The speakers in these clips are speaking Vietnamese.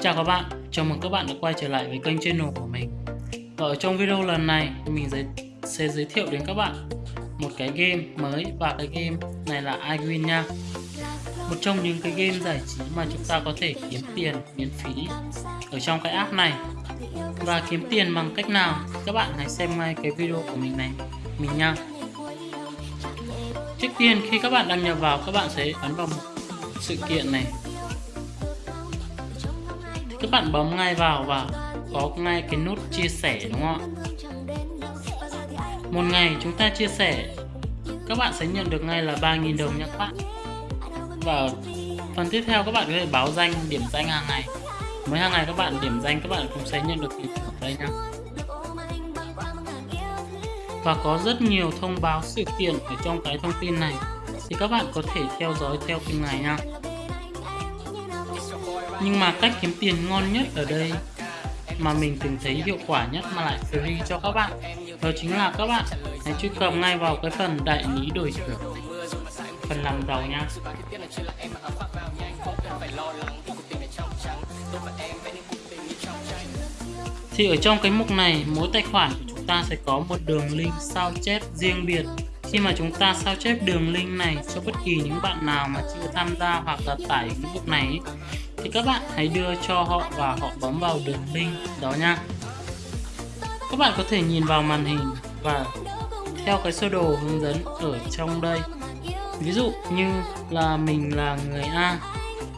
Chào các bạn, chào mừng các bạn đã quay trở lại với kênh channel của mình. Và ở trong video lần này mình giới, sẽ giới thiệu đến các bạn một cái game mới. Và cái game này là iWin nha. Một trong những cái game giải trí mà chúng ta có thể kiếm tiền miễn phí ở trong cái app này. Và kiếm tiền bằng cách nào? Các bạn hãy xem ngay cái video của mình này mình nha. Trước tiên khi các bạn đăng nhập vào các bạn sẽ ấn vào một sự kiện này các bạn bấm ngay vào và có ngay cái nút chia sẻ, đúng không ạ? Một ngày chúng ta chia sẻ, các bạn sẽ nhận được ngay là 3.000 đồng nha các bạn. Và phần tiếp theo các bạn có thể báo danh, điểm danh hàng ngày. Mỗi hàng ngày các bạn điểm danh, các bạn cũng sẽ nhận được tiền thưởng đây nha. Và có rất nhiều thông báo sự kiện ở trong cái thông tin này. Thì các bạn có thể theo dõi theo từng ngày nha nhưng mà cách kiếm tiền ngon nhất ở đây mà mình từng thấy hiệu quả nhất mà lại free cho các bạn, đó chính là các bạn hãy truy cập ngay vào cái phần đại lý đổi thưởng. Phần làm giàu nha. Thì ở trong cái mục này, mỗi tài khoản của chúng ta sẽ có một đường link sao chép riêng biệt. Khi mà chúng ta sao chép đường link này cho bất kỳ những bạn nào mà chưa tham gia hoặc là tải cái mục này thì các bạn hãy đưa cho họ và họ bấm vào đường link đó nha. Các bạn có thể nhìn vào màn hình và theo cái sơ đồ hướng dẫn ở trong đây. Ví dụ như là mình là người A,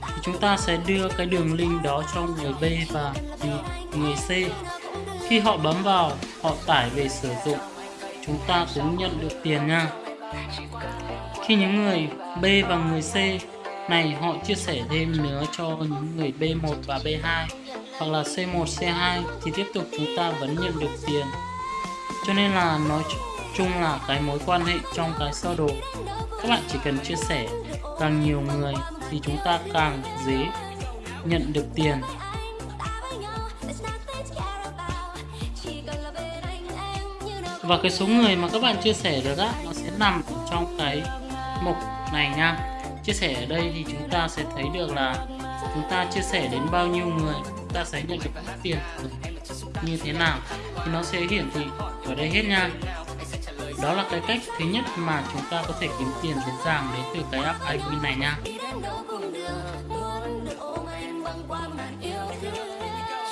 thì chúng ta sẽ đưa cái đường link đó cho người B và người C. Khi họ bấm vào, họ tải về sử dụng, chúng ta cũng nhận được tiền nha. Khi những người B và người C này họ chia sẻ thêm nữa cho những người B1 và B2 hoặc là C1, C2 thì tiếp tục chúng ta vẫn nhận được tiền. Cho nên là nói chung là cái mối quan hệ trong cái sơ đồ các bạn chỉ cần chia sẻ càng nhiều người thì chúng ta càng dễ nhận được tiền. Và cái số người mà các bạn chia sẻ được á nó sẽ nằm trong cái mục này nha chia sẻ ở đây thì chúng ta sẽ thấy được là chúng ta chia sẻ đến bao nhiêu người, chúng ta sẽ nhận được tiền như thế nào. Thì nó sẽ hiển thị ở đây hết nha. Đó là cái cách thứ nhất mà chúng ta có thể kiếm tiền dễ dàng đến từ cái app iWin này nha.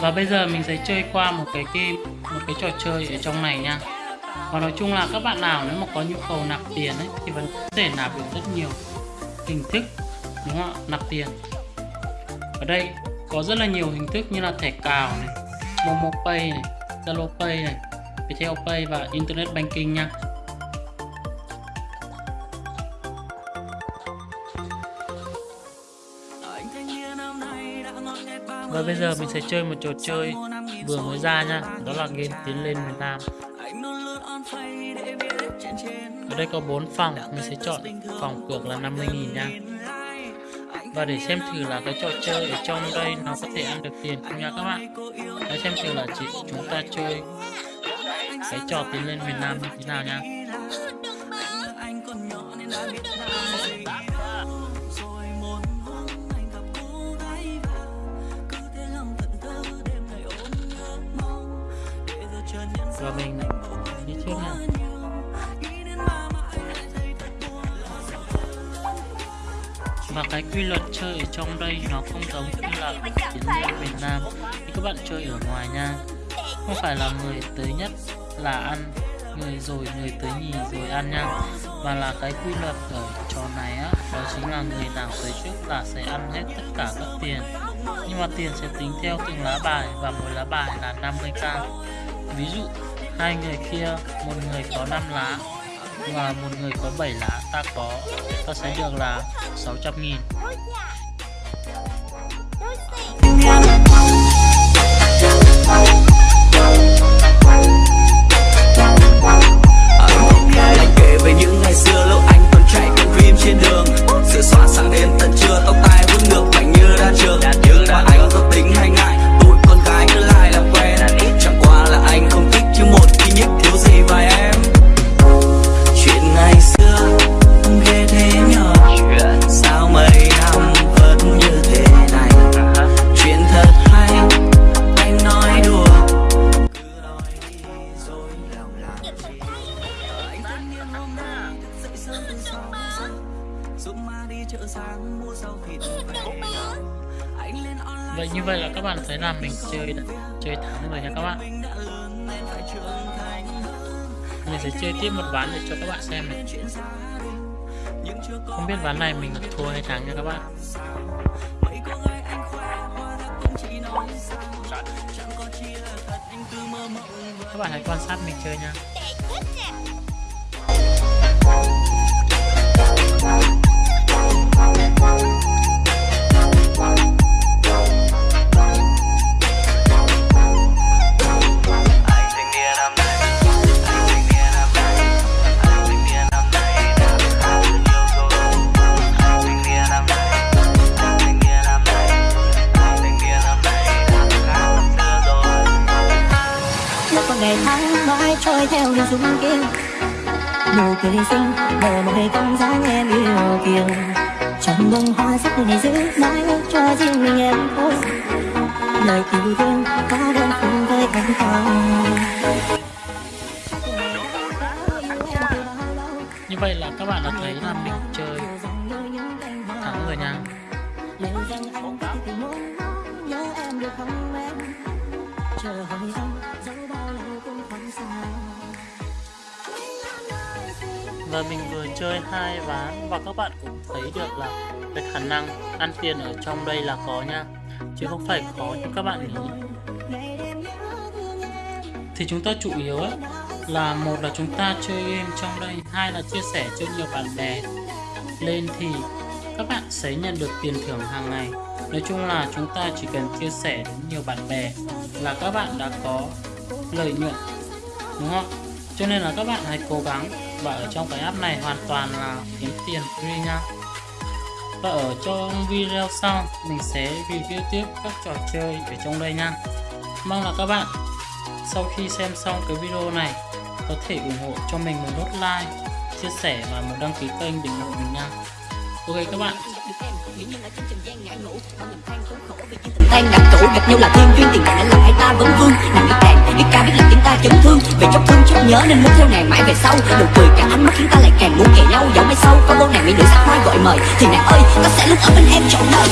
Và bây giờ mình sẽ chơi qua một cái game, một cái trò chơi ở trong này nha. Và nói chung là các bạn nào nếu mà có nhu cầu nạp tiền ấy thì vẫn có thể nạp được rất nhiều hình thức, đúng không ạ? Nạp tiền. Ở đây có rất là nhiều hình thức như là thẻ cào này, Momo Pay này, Zalo Pay này, Viettel Pay và Internet Banking nha. Và bây giờ mình sẽ chơi một trò chơi vừa mới ra nha, Đó là game tiến lên miền Nam ở đây có 4 phòng, mình sẽ chọn phòng cược là 50.000 nha. Và để xem thử là cái trò chơi ở trong đây nó có thể ăn được tiền không nha các bạn. Hãy xem thử là chỉ chúng ta chơi cái trò tiến lên miền Nam như thế nào nha. Và mình trước nha và cái quy luật chơi ở trong đây nó không giống như là chiến lược Việt Nam. Khi các bạn chơi ở ngoài nha không phải là người tới nhất là ăn người rồi người tới nhì rồi ăn nha. Mà là cái quy luật ở trò này á đó chính là người nào tới trước là sẽ ăn hết tất cả các tiền. Nhưng mà tiền sẽ tính theo từng lá bài và mỗi lá bài là 50k ví dụ hai người kia, một người có 5 lá và một người có 7 lá. Ta có, ta sẽ được là 600 nghìn. Dũng ma đi chợ sáng mua rau thịt về Vậy như vậy là các bạn thấy là mình chơi đã, chơi thắng rồi nha các bạn. Mình sẽ chơi tiếp một ván để cho các bạn xem này. Không biết ván này mình thua hay thắng nha các bạn. Các bạn hãy quan sát mình chơi nha. Dung kia. Nụ cười xinh nở môi cong dáng em yêu kiều. Trong bông hoa sắc này giữ mãi cho riêng mình em thôi. Lời yêu thương có đơn phương với anh không như vậy là các bạn đã thấy là mình chơi thắng rồi nha. Chờ hỏi anh và mình vừa chơi hai ván và các bạn cũng thấy được là cái khả năng ăn tiền ở trong đây là có nha. Chứ không phải khó như các bạn nghĩ. Thì chúng ta chủ yếu ấy, là một là chúng ta chơi game trong đây hai là chia sẻ cho nhiều bạn bè lên thì các bạn sẽ nhận được tiền thưởng hàng ngày. Nói chung là chúng ta chỉ cần chia sẻ đến nhiều bạn bè là các bạn đã có lợi nhuận đúng không? Cho nên là các bạn hãy cố gắng và ở trong cái app này hoàn toàn là kiếm tiền free nha. Và ở trong video sau, mình sẽ review tiếp các trò chơi ở trong đây nha. Mong là các bạn, sau khi xem xong cái video này, có thể ủng hộ cho mình một nút like, chia sẻ và một đăng ký kênh để ủng hộ mình nha. Ok các bạn tan ngặt cũ gặp nhau là thiên duyên, tiền bạc làm hai ta vấn vương. Nàng biết đàn biết ca, biết làm tiếng ta chấn thương. Về chốc thương, chốc nhớ, nên muốn theo nàng mãi về sau. Nụ cười cả ánh mắt, khiến ta lại càng muốn kề nhau dẫu mai sau. Có bao nàng mỹ nữ sắc hoa gọi mời, thì nàng ơi, ta sẽ luôn ở bên em trọn đời